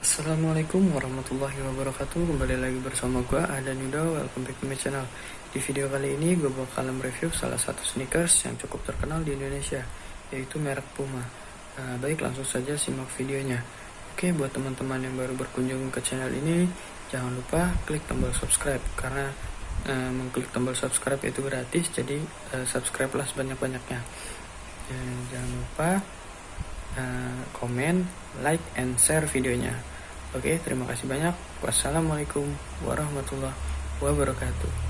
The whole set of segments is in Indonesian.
Assalamualaikum warahmatullahi wabarakatuh. Kembali lagi bersama gue Ada Yuda. Welcome back to my channel. Di video kali ini gue bakalan review salah satu sneakers yang cukup terkenal di Indonesia Yaitu merek Puma. Nah, Baik langsung saja simak videonya. Oke buat teman-teman yang baru berkunjung ke channel ini Jangan lupa klik tombol subscribe Karena uh, mengklik tombol subscribe itu gratis Jadi uh, subscribe lah sebanyak-banyaknya Jangan lupa uh, komen, like, and share videonya Oke, terima kasih banyak. Wassalamualaikum warahmatullahi wabarakatuh.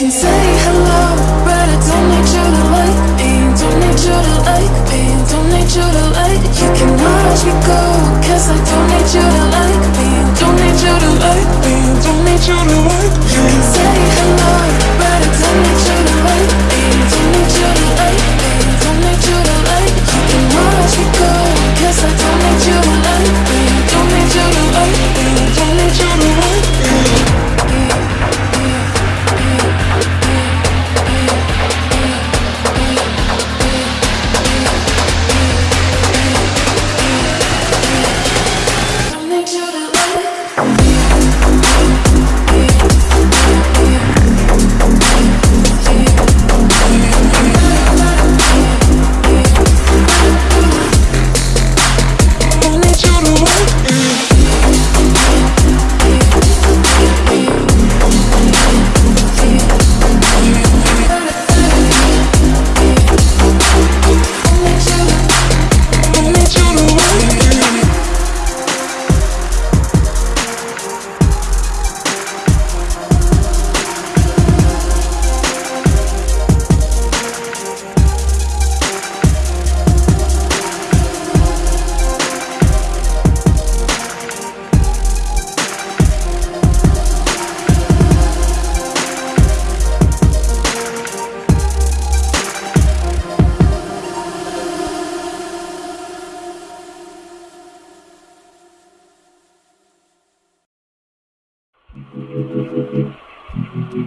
can say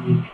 Mm-hmm.